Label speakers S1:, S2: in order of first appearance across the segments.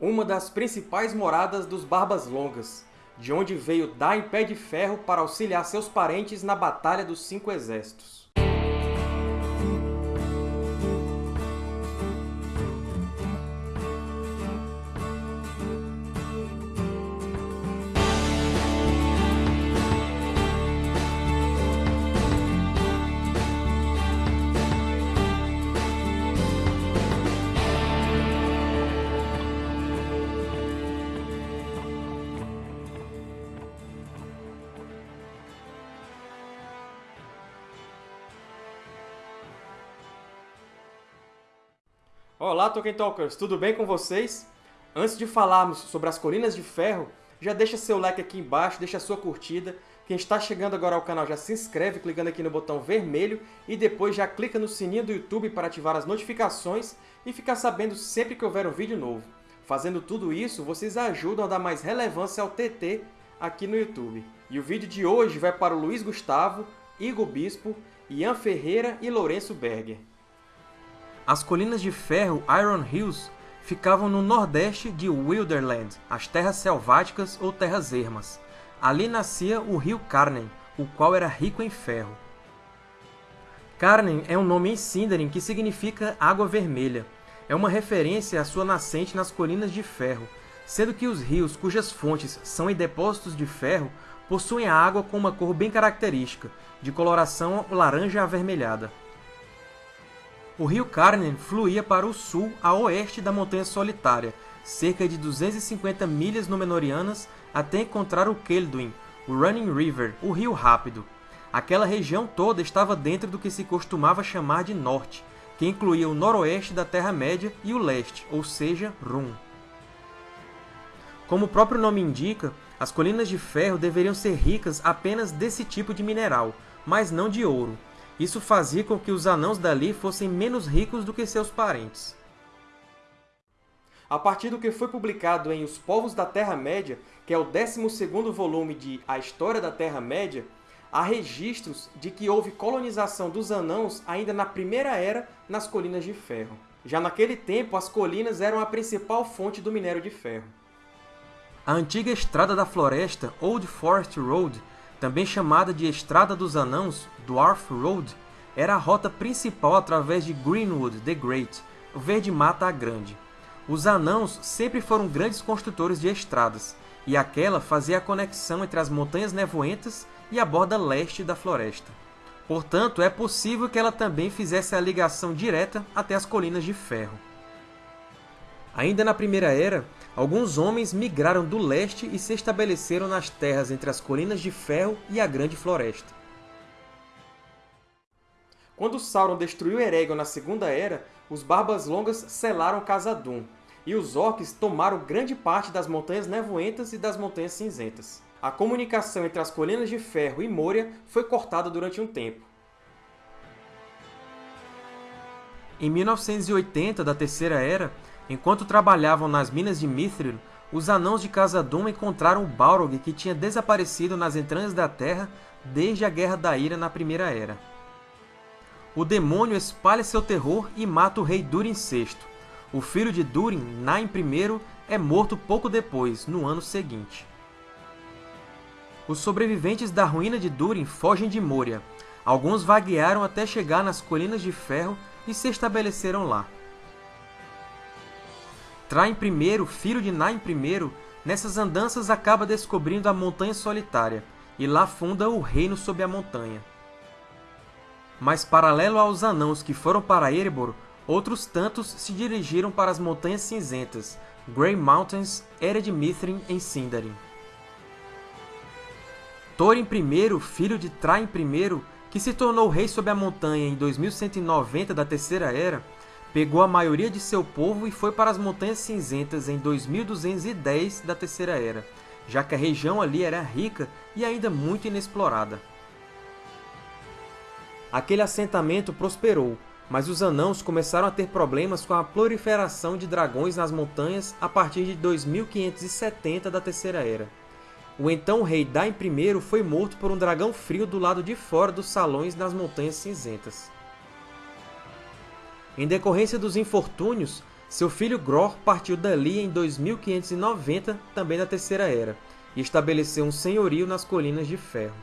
S1: uma das principais moradas dos Barbas Longas, de onde veio Dain Pé de Ferro para auxiliar seus parentes na Batalha dos Cinco Exércitos. Olá, Tolkien Talkers! Tudo bem com vocês? Antes de falarmos sobre as Colinas de Ferro, já deixa seu like aqui embaixo, deixa sua curtida. Quem está chegando agora ao canal já se inscreve clicando aqui no botão vermelho e depois já clica no sininho do YouTube para ativar as notificações e ficar sabendo sempre que houver um vídeo novo. Fazendo tudo isso, vocês ajudam a dar mais relevância ao TT aqui no YouTube. E o vídeo de hoje vai para o Luiz Gustavo, Igor Bispo, Ian Ferreira e Lourenço Berger. As Colinas de Ferro Iron Hills ficavam no nordeste de Wilderland, as Terras Selváticas ou Terras Ermas. Ali nascia o rio Carnen, o qual era rico em ferro. Carnen é um nome em Sindarin que significa Água Vermelha. É uma referência à sua nascente nas Colinas de Ferro, sendo que os rios cujas fontes são em depósitos de ferro possuem a água com uma cor bem característica, de coloração laranja avermelhada. O rio Carnen fluía para o sul a oeste da Montanha Solitária, cerca de 250 milhas Númenóreanas até encontrar o Kelduin, o Running River, o Rio Rápido. Aquela região toda estava dentro do que se costumava chamar de Norte, que incluía o noroeste da Terra-média e o leste, ou seja, Rum. Como o próprio nome indica, as Colinas de Ferro deveriam ser ricas apenas desse tipo de mineral, mas não de ouro, isso fazia com que os anãos dali fossem menos ricos do que seus parentes. A partir do que foi publicado em Os Povos da Terra-média, que é o 12º volume de A História da Terra-média, há registros de que houve colonização dos anãos ainda na Primeira Era nas Colinas de Ferro. Já naquele tempo, as colinas eram a principal fonte do minério de ferro. A antiga Estrada da Floresta, Old Forest Road, também chamada de Estrada dos Anãos, Dwarf Road, era a rota principal através de Greenwood the Great, o Verde Mata Grande. Os Anãos sempre foram grandes construtores de estradas, e aquela fazia a conexão entre as Montanhas Nevoentas e a borda leste da floresta. Portanto, é possível que ela também fizesse a ligação direta até as Colinas de Ferro. Ainda na Primeira Era, alguns homens migraram do leste e se estabeleceram nas terras entre as Colinas de Ferro e a Grande Floresta. Quando Sauron destruiu Eregion na Segunda Era, os Barbas Longas selaram Khazad-dûm, e os Orcs tomaram grande parte das Montanhas Nevoentas e das Montanhas Cinzentas. A comunicação entre as Colinas de Ferro e Moria foi cortada durante um tempo. Em 1980 da Terceira Era, Enquanto trabalhavam nas minas de Mithril, os Anãos de Khazad-dûm encontraram o Balrog que tinha desaparecido nas entranhas da Terra desde a Guerra da Ira na Primeira Era. O demônio espalha seu terror e mata o rei Durin VI. O filho de Durin, Nain I, é morto pouco depois, no ano seguinte. Os sobreviventes da ruína de Durin fogem de Moria. Alguns vaguearam até chegar nas Colinas de Ferro e se estabeleceram lá. Traim I, filho de Nain I, nessas andanças acaba descobrindo a Montanha Solitária, e lá funda o Reino sob a Montanha. Mas, paralelo aos anãos que foram para Erebor, outros tantos se dirigiram para as Montanhas Cinzentas, Grey Mountains, Ered Mithrin em Sindarin. Thorin I, filho de Traim I, que se tornou rei sob a montanha em 2190 da Terceira Era, pegou a maioria de seu povo e foi para as Montanhas Cinzentas em 2210 da Terceira Era, já que a região ali era rica e ainda muito inexplorada. Aquele assentamento prosperou, mas os anãos começaram a ter problemas com a proliferação de dragões nas montanhas a partir de 2570 da Terceira Era. O então rei Dain I foi morto por um dragão frio do lado de fora dos salões nas Montanhas Cinzentas. Em decorrência dos infortúnios, Seu filho Gror partiu dali em 2590, também da Terceira Era, e estabeleceu um senhorio nas Colinas de Ferro.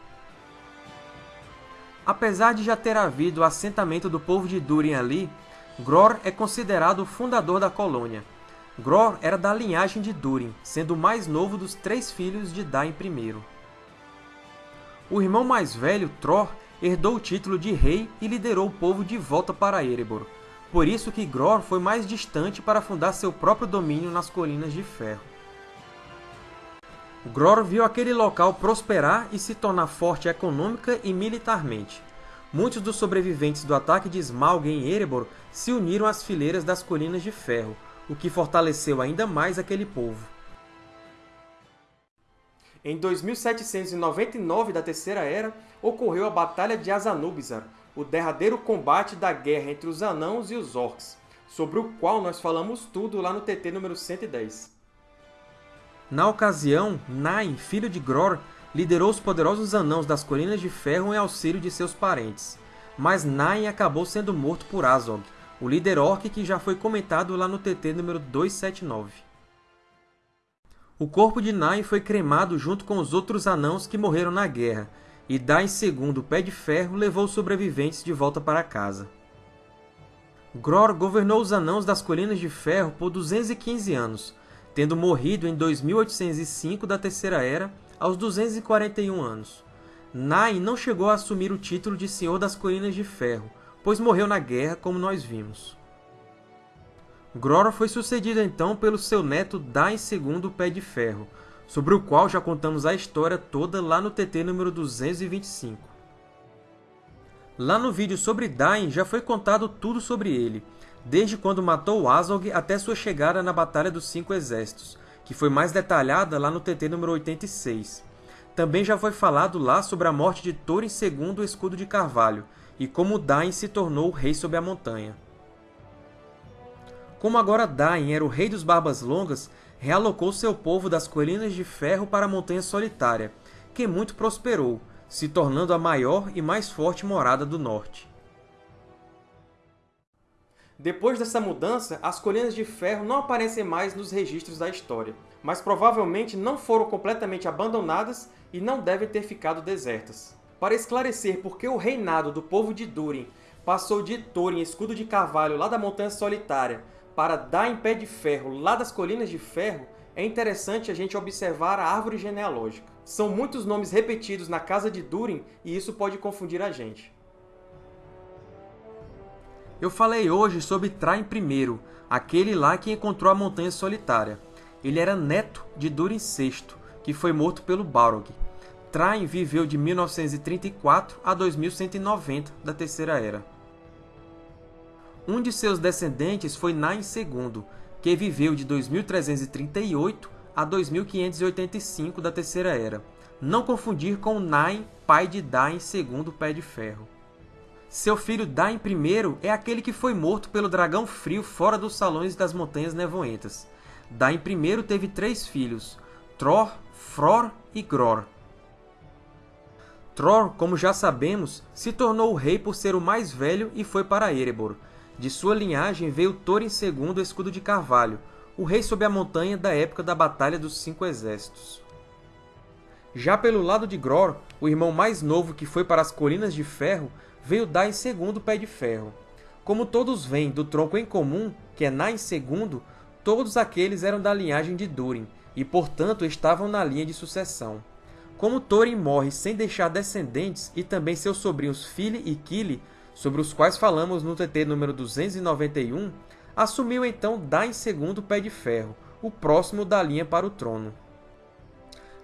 S1: Apesar de já ter havido o assentamento do povo de Durin ali, Gror é considerado o fundador da colônia. Gror era da linhagem de Durin, sendo o mais novo dos três filhos de Dain I. O irmão mais velho, Tror, herdou o título de rei e liderou o povo de volta para Erebor, por isso que Gror foi mais distante para fundar seu próprio domínio nas Colinas de Ferro. Gror viu aquele local prosperar e se tornar forte econômica e militarmente. Muitos dos sobreviventes do ataque de Smaug em Erebor se uniram às fileiras das Colinas de Ferro, o que fortaleceu ainda mais aquele povo. Em 2799 da Terceira Era, ocorreu a Batalha de Azanubizar, o derradeiro combate da guerra entre os Anãos e os Orcs, sobre o qual nós falamos tudo lá no TT número 110. Na ocasião, Nain, filho de Gror, liderou os poderosos Anãos das Colinas de Ferro em auxílio de seus parentes, mas Nain acabou sendo morto por Azog, o líder Orc que já foi comentado lá no TT número 279. O corpo de Nain foi cremado junto com os outros Anãos que morreram na guerra, e Dain II, Pé de Ferro, levou os sobreviventes de volta para casa. Gror governou os Anãos das Colinas de Ferro por 215 anos, tendo morrido em 2805 da Terceira Era, aos 241 anos. Nain não chegou a assumir o título de Senhor das Colinas de Ferro, pois morreu na guerra, como nós vimos. Gror foi sucedido então pelo seu neto Dain II Pé de Ferro, sobre o qual já contamos a história toda lá no TT número 225. Lá no vídeo sobre Dain já foi contado tudo sobre ele, desde quando matou Azog até sua chegada na Batalha dos Cinco Exércitos, que foi mais detalhada lá no TT número 86. Também já foi falado lá sobre a morte de Thorin II o Escudo de Carvalho, e como Dain se tornou o rei sob a montanha. Como agora Dain era o rei dos Barbas Longas, realocou seu povo das Colinas de Ferro para a Montanha Solitária, que muito prosperou, se tornando a maior e mais forte morada do norte. Depois dessa mudança, as Colinas de Ferro não aparecem mais nos registros da história, mas provavelmente não foram completamente abandonadas e não devem ter ficado desertas. Para esclarecer por que o reinado do povo de Durin passou de Thorin Escudo de Carvalho lá da Montanha Solitária para dar em pé de ferro lá das Colinas de Ferro, é interessante a gente observar a árvore genealógica. São muitos nomes repetidos na casa de Durin e isso pode confundir a gente. Eu falei hoje sobre Traim I, aquele lá que encontrou a Montanha Solitária. Ele era neto de Durin VI, que foi morto pelo Balrog. Traim viveu de 1934 a 2190 da Terceira Era. Um de seus descendentes foi Nain II, que viveu de 2338 a 2585 da Terceira Era. Não confundir com Nain, pai de Dain II Pé de Ferro. Seu filho Dain I é aquele que foi morto pelo dragão frio fora dos salões das Montanhas Nevoentas. Dain I teve três filhos, Tror, Fror e Gror. Tror, como já sabemos, se tornou o rei por ser o mais velho e foi para Erebor, de sua linhagem veio Thorin II Escudo de Carvalho, o rei sob a montanha da época da Batalha dos Cinco Exércitos. Já pelo lado de Gror, o irmão mais novo que foi para as Colinas de Ferro, veio Dain II Pé de Ferro. Como todos vêm do tronco em comum, que é Nain II, todos aqueles eram da linhagem de Durin, e portanto estavam na linha de sucessão. Como Thorin morre sem deixar descendentes, e também seus sobrinhos Fili e Kili sobre os quais falamos no TT número 291, assumiu então Dain II Pé de Ferro, o próximo da linha para o trono.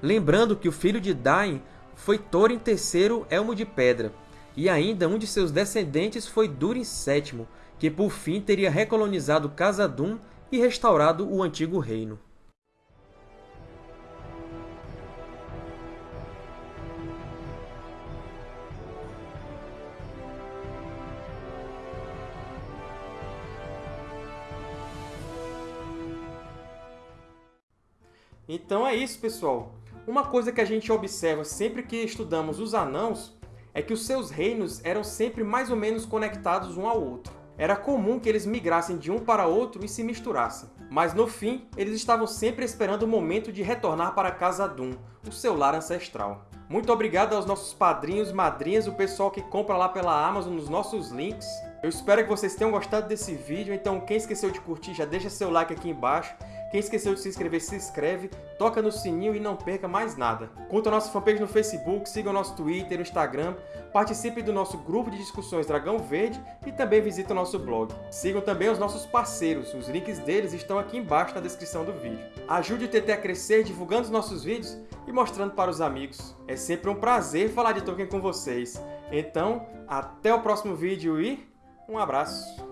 S1: Lembrando que o filho de Dain foi Thorin III Elmo de Pedra, e ainda um de seus descendentes foi Durin VII, que por fim teria recolonizado Khazad-dûm e restaurado o antigo reino. Então é isso, pessoal. Uma coisa que a gente observa sempre que estudamos os Anãos é que os seus reinos eram sempre mais ou menos conectados um ao outro. era comum que eles migrassem de um para outro e se misturassem. Mas no fim, eles estavam sempre esperando o momento de retornar para Casa Doom, o seu lar ancestral. Muito obrigado aos nossos padrinhos, madrinhas, o pessoal que compra lá pela Amazon nos nossos links. Eu espero que vocês tenham gostado desse vídeo, então quem esqueceu de curtir já deixa seu like aqui embaixo. Quem esqueceu de se inscrever, se inscreve, toca no sininho e não perca mais nada. Curta a nossa fanpage no Facebook, siga o nosso Twitter e Instagram, participe do nosso grupo de discussões Dragão Verde e também visite o nosso blog. Sigam também os nossos parceiros, os links deles estão aqui embaixo na descrição do vídeo. Ajude o TT a crescer divulgando os nossos vídeos e mostrando para os amigos. É sempre um prazer falar de Tolkien com vocês. Então, até o próximo vídeo e um abraço!